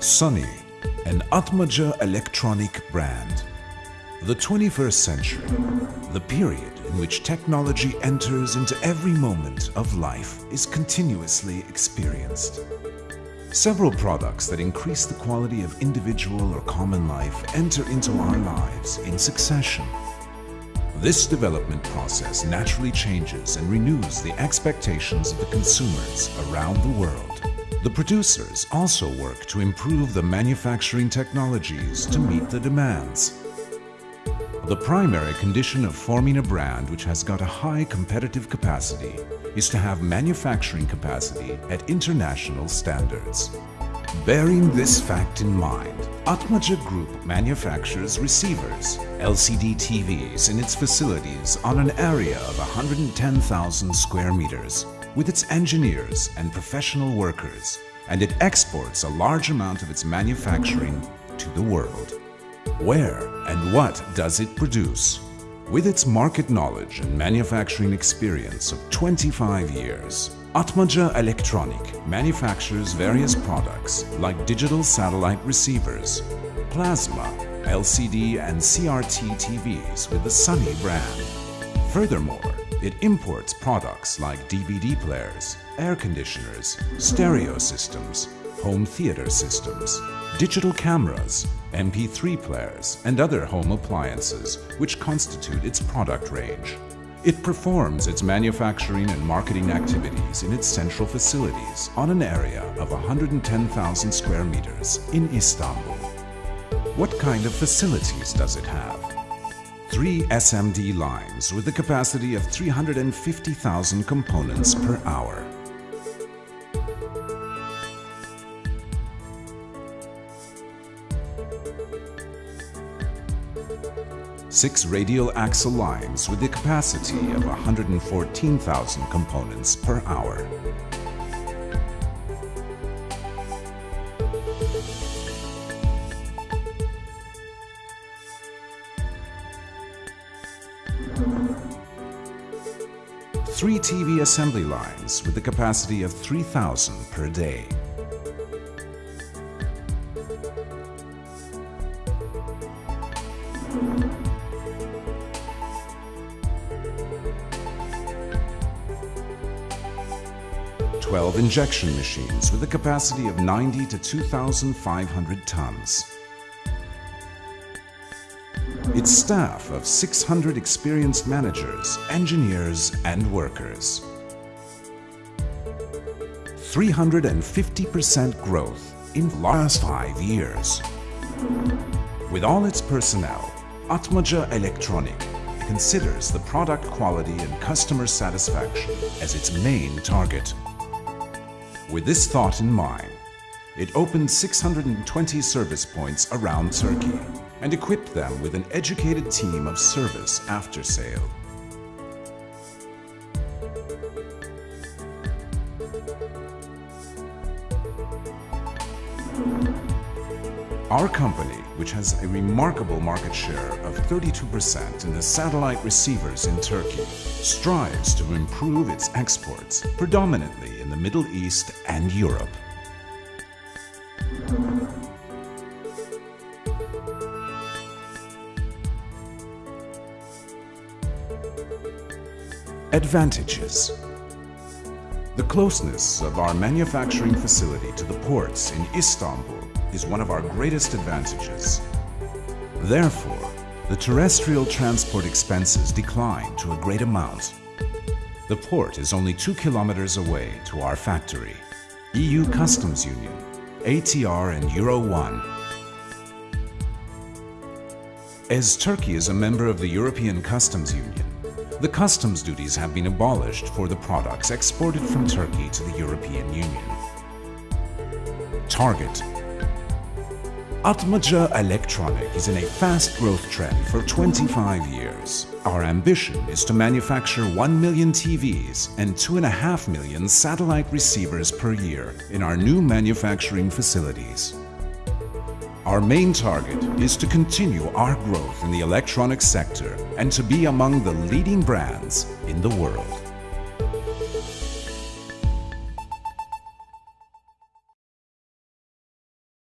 Sunny, an Atmaca electronic brand. The 21st century, the period in which technology enters into every moment of life, is continuously experienced. Several products that increase the quality of individual or common life enter into our lives in succession. This development process naturally changes and renews the expectations of the consumers around the world. The producers also work to improve the manufacturing technologies to meet the demands. The primary condition of forming a brand which has got a high competitive capacity is to have manufacturing capacity at international standards. Bearing this fact in mind, Atmaca Group manufactures receivers, LCD TVs in its facilities on an area of 110,000 square meters with its engineers and professional workers, and it exports a large amount of its manufacturing to the world. Where and what does it produce? With its market knowledge and manufacturing experience of 25 years, Atmaca Electronic manufactures various products like digital satellite receivers, plasma, LCD and CRT TVs with the Sunny brand. Furthermore, it imports products like DVD players, air conditioners, stereo systems, home theater systems, digital cameras, MP3 players, and other home appliances which constitute its product range. It performs its manufacturing and marketing activities in its central facilities on an area of 110,000 square meters in Istanbul. What kind of facilities does it have? Three SMD lines with a capacity of 350,000 components per hour. Six radial axial lines with a capacity of 114,000 components per hour. Three TV assembly lines with a capacity of 3,000 per day. Twelve injection machines with a capacity of 90 to 2,500 tons. Its staff of 600 experienced managers, engineers and workers. 350% growth in the last five years. With all its personnel, Atmaca Electronic considers the product quality and customer satisfaction as its main target. With this thought in mind, it opened 620 service points around Turkey and equip them with an educated team of service after sale. Our company, which has a remarkable market share of 32% in the satellite receivers in Turkey, strives to improve its exports, predominantly in the Middle East and Europe. Advantages The closeness of our manufacturing facility to the ports in Istanbul is one of our greatest advantages. Therefore, the terrestrial transport expenses decline to a great amount. The port is only two kilometers away to our factory. EU Customs Union, ATR and Euro 1. As Turkey is a member of the European Customs Union, the customs duties have been abolished for the products exported from Turkey to the European Union. Target Atmaca Electronic is in a fast growth trend for 25 years. Our ambition is to manufacture 1 million TVs and 2.5 million satellite receivers per year in our new manufacturing facilities. Our main target is to continue our growth in the electronics sector and to be among the leading brands in the world.